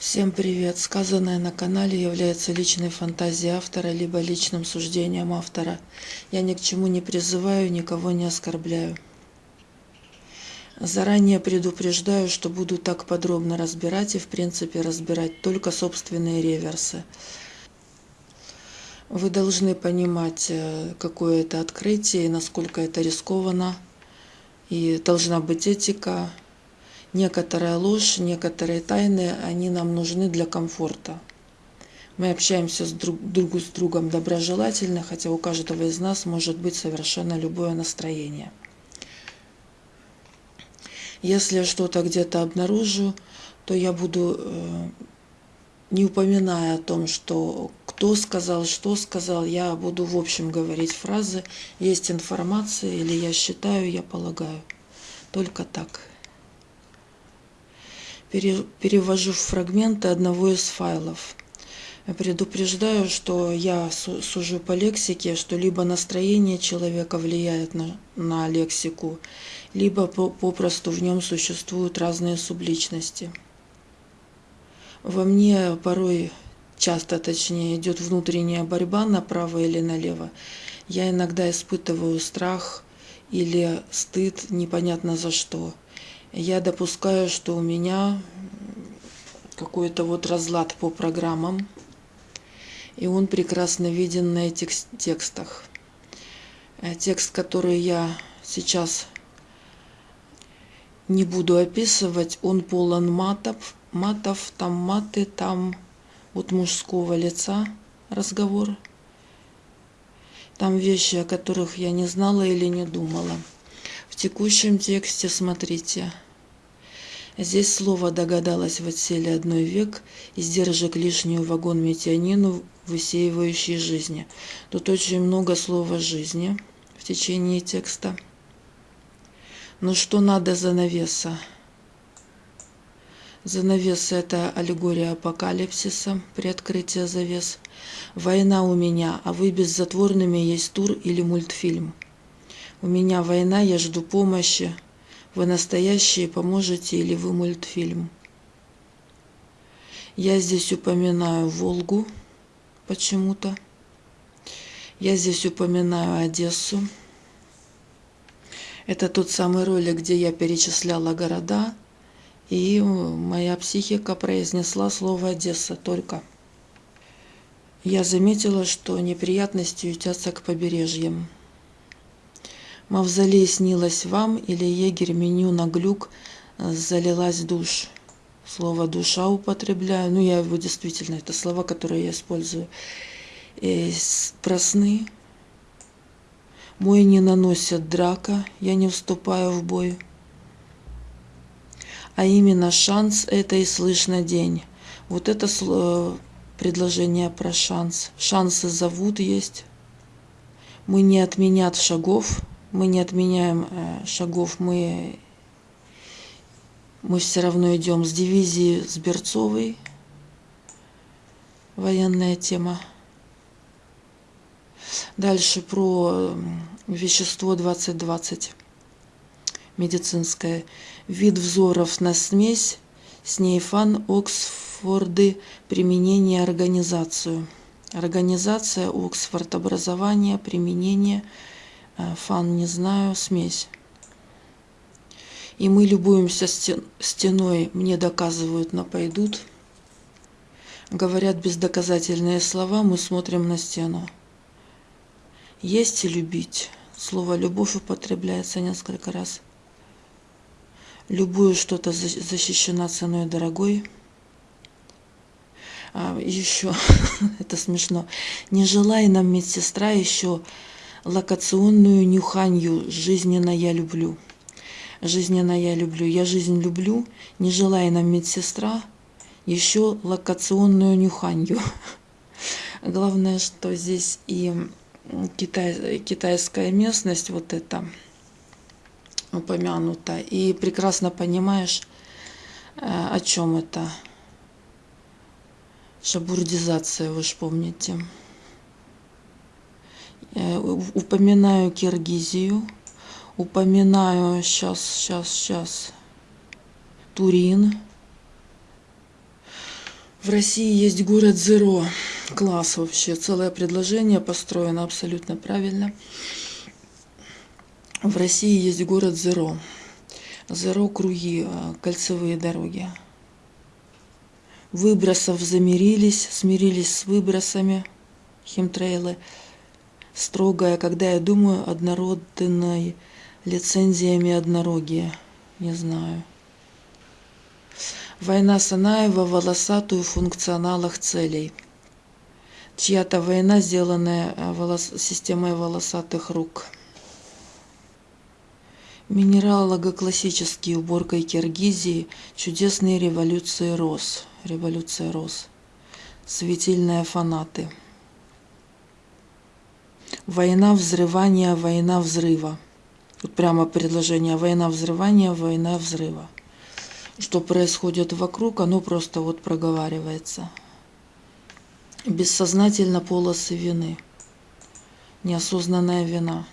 Всем привет! Сказанное на канале является личной фантазией автора, либо личным суждением автора. Я ни к чему не призываю, никого не оскорбляю. Заранее предупреждаю, что буду так подробно разбирать и в принципе разбирать только собственные реверсы. Вы должны понимать, э, какое это открытие и насколько это рискованно. И должна быть этика, некоторая ложь, некоторые тайны, они нам нужны для комфорта. Мы общаемся с друг, друг с другом доброжелательно, хотя у каждого из нас может быть совершенно любое настроение. Если я что-то где-то обнаружу, то я буду, э, не упоминая о том, что кто сказал, что сказал, я буду в общем говорить фразы, есть информация, или я считаю, я полагаю. Только так перевожу фрагменты одного из файлов. Предупреждаю, что я сужу по лексике, что либо настроение человека влияет на, на лексику, либо попросту в нем существуют разные субличности. Во мне порой, часто точнее, идет внутренняя борьба направо или налево. Я иногда испытываю страх или стыд непонятно за что – я допускаю, что у меня какой-то вот разлад по программам, и он прекрасно виден на этих текстах. Э, текст, который я сейчас не буду описывать, он полон матов, матов, там маты, там вот мужского лица разговор. Там вещи, о которых я не знала или не думала текущем тексте смотрите. Здесь слово «догадалась» в отселе «одной век» издержек лишнюю вагон метионину, высеивающий жизни. Тут очень много слова «жизни» в течение текста. Но что надо за навеса? Занавес – это аллегория апокалипсиса, приоткрытие завес. Война у меня, а вы беззатворными есть тур или мультфильм – у меня война, я жду помощи. Вы настоящие поможете или вы мультфильм? Я здесь упоминаю Волгу почему-то. Я здесь упоминаю Одессу. Это тот самый ролик, где я перечисляла города, и моя психика произнесла слово Одесса только. Я заметила, что неприятности ютятся к побережьям. Мавзолей снилась вам, или егерь меню на глюк э, залилась душ. Слово душа употребляю. Ну, я его действительно, это слова, которые я использую. И про. Мой не наносят драка, я не вступаю в бой. А именно шанс это и слышно день. Вот это предложение про шанс. Шансы зовут есть. Мы не отменят шагов, мы не отменяем э, шагов, мы, мы все равно идем с дивизии с Берцовой, военная тема. Дальше про вещество 2020, медицинское. Вид взоров на смесь, снейфан, Оксфорды, применение, организацию. Организация, Оксфорд, образование, применение – фан не знаю, смесь. И мы любуемся стеной, мне доказывают, но пойдут. Говорят бездоказательные слова, мы смотрим на стену. Есть и любить. Слово «любовь» употребляется несколько раз. Любую что-то защищена ценой дорогой. А еще, это смешно, не желая нам медсестра еще локационную нюханью жизненно я люблю. Жизненно я люблю. Я жизнь люблю, не желая нам медсестра, еще локационную нюханью. Главное, что здесь и китай, китайская местность вот эта упомянута. И прекрасно понимаешь, э, о чем это. Шабурдизация, вы же помните. Э, упоминаю Киргизию, упоминаю сейчас, сейчас, сейчас Турин. В России есть город Зеро. Класс вообще. Целое предложение построено абсолютно правильно. В России есть город Зеро. Зеро круги, э, кольцевые дороги. Выбросов замирились, смирились с выбросами химтрейлы. Строгая, когда я думаю, однородной лицензиями однорогие. Не знаю. Война Санаева волосатую функционалах целей. Чья-то война, сделанная э, волос... системой волосатых рук. Минералого-классические уборкой Киргизии, чудесные революции роз. Революция роз. Светильные фанаты. Война взрывания, война взрыва. Тут прямо предложение война взрывания, война взрыва что происходит вокруг, оно просто вот проговаривается. Бессознательно полосы вины. Неосознанная вина.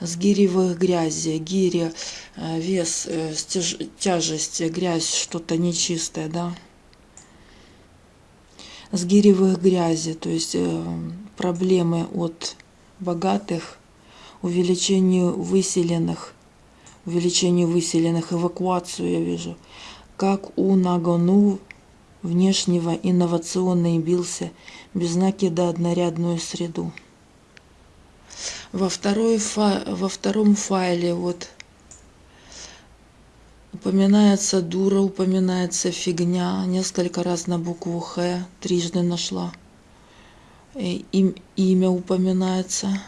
С гиревых грязи, гири, э, вес, э, тяжесть, грязь, что-то нечистое, да. С гиревых грязи, то есть э, проблемы от богатых, увеличению выселенных – увеличению выселенных, эвакуацию я вижу, как у Нагону внешнего инновационно бился без знаки да однорядную среду. Во, второй фа... Во втором файле вот упоминается дура, упоминается фигня, несколько раз на букву Х, трижды нашла. И, им, имя упоминается.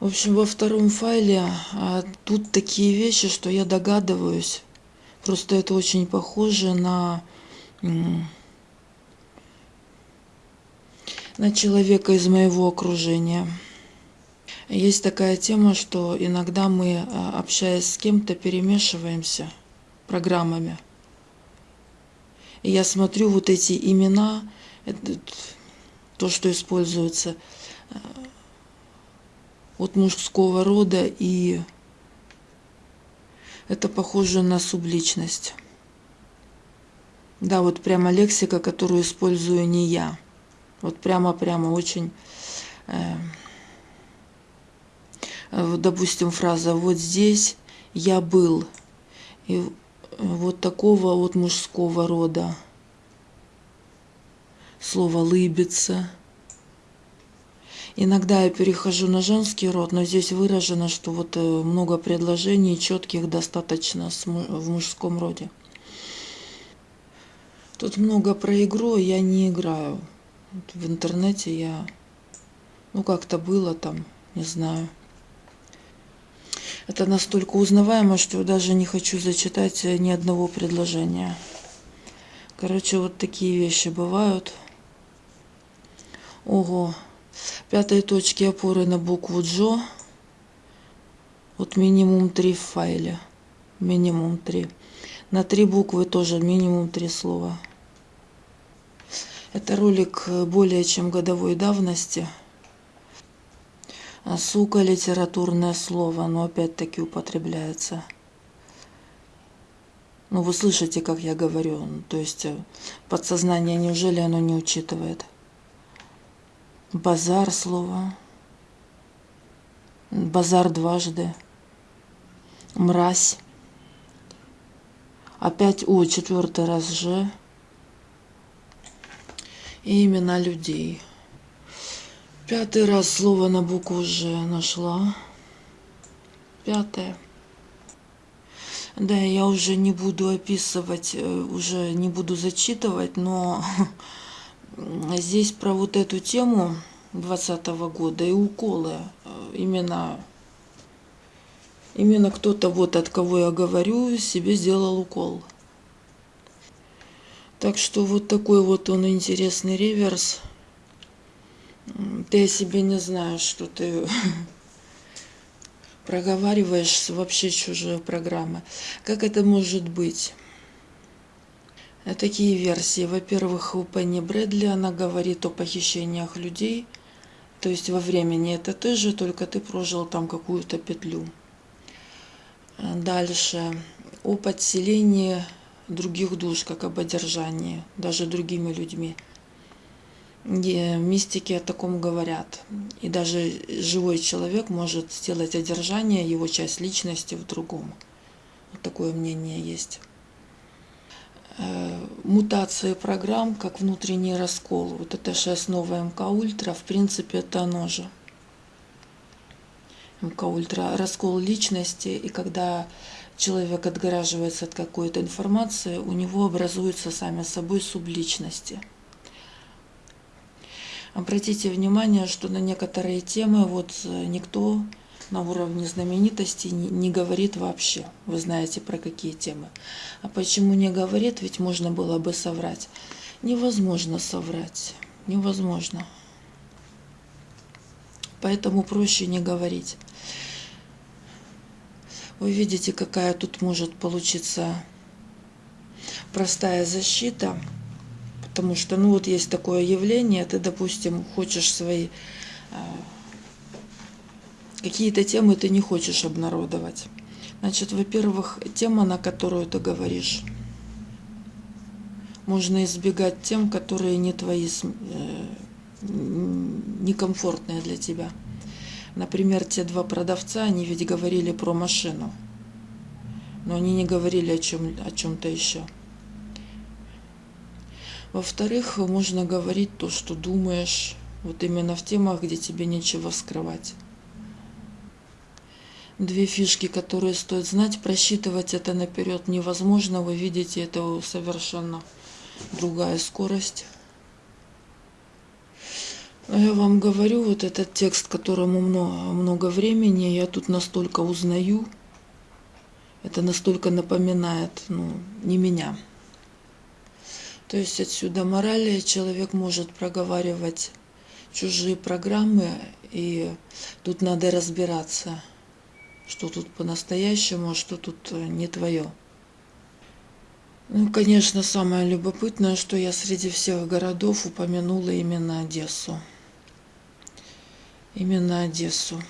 В общем, во втором файле а, тут такие вещи, что я догадываюсь. Просто это очень похоже на, на человека из моего окружения. Есть такая тема, что иногда мы, а, общаясь с кем-то, перемешиваемся программами. И я смотрю вот эти имена, то, что используется, от мужского рода, и это похоже на субличность. Да, вот прямо лексика, которую использую не я. Вот прямо-прямо очень... Э, допустим, фраза «вот здесь я был». И вот такого вот мужского рода. Слово «лыбиться». Иногда я перехожу на женский род, но здесь выражено, что вот э, много предложений четких достаточно в мужском роде. Тут много про игру, я не играю. В интернете я, ну как-то было там, не знаю. Это настолько узнаваемо, что даже не хочу зачитать ни одного предложения. Короче, вот такие вещи бывают. Ого, пятой точки опоры на букву Джо. Вот минимум три в файле. Минимум три. На три буквы тоже минимум три слова. Это ролик более чем годовой давности. Сука литературное слово, но опять-таки употребляется. Ну, вы слышите, как я говорю. То есть э, подсознание, неужели оно не учитывает? Базар слово. Базар дважды. Мразь. Опять О, четвертый раз же. И имена людей. Пятый раз слово на букву Ж нашла. Пятое. Да, я уже не буду описывать, э, уже не буду зачитывать, но здесь про вот эту тему 2020 года и уколы. Э, именно, именно кто-то, вот от кого я говорю, себе сделал укол. Так что вот такой вот он интересный реверс. Ты о себе не знаешь, что ты проговариваешь вообще чужие программы. Как это может быть? Такие версии. Во-первых, у Пенни Брэдли она говорит о похищениях людей, то есть во времени это ты же, только ты прожил там какую-то петлю. Дальше. О подселении других душ, как об одержании, даже другими людьми. Мистики о таком говорят. И даже живой человек может сделать одержание, его часть личности в другом. Вот такое мнение есть. Э, мутации программ, как внутренний раскол. Вот это же основа MK Ultra, в принципе, это оно же. MK Ultra, раскол личности, и когда человек отгораживается от какой-то информации, у него образуются сами собой субличности. Обратите внимание, что на некоторые темы вот э, никто на уровне знаменитости не, не говорит вообще. Вы знаете про какие темы. А почему не говорит? Ведь можно было бы соврать. Невозможно соврать. Невозможно. Поэтому проще не говорить. Вы видите, какая тут может получиться простая защита. Потому что, ну вот есть такое явление, ты, допустим, хочешь свои а, какие-то темы ты не хочешь обнародовать. Значит, во-первых, тема, на которую ты говоришь, можно избегать тем, которые не твои, э, некомфортные для тебя. Например, те два продавца, они ведь говорили про машину, но они не говорили о чем о чем-то еще. Во-вторых, можно говорить то, что думаешь, вот именно в темах, где тебе нечего скрывать. Две фишки, которые стоит знать, просчитывать это наперед невозможно. Вы видите, это совершенно другая скорость. Я вам говорю, вот этот текст, которому много, много времени, я тут настолько узнаю, это настолько напоминает, ну, не меня. То есть отсюда морали человек может проговаривать чужие программы, и тут надо разбираться, что тут по-настоящему, а что тут э, не твое. Ну, конечно, самое любопытное, что я среди всех городов упомянула именно Одессу именно Одессу.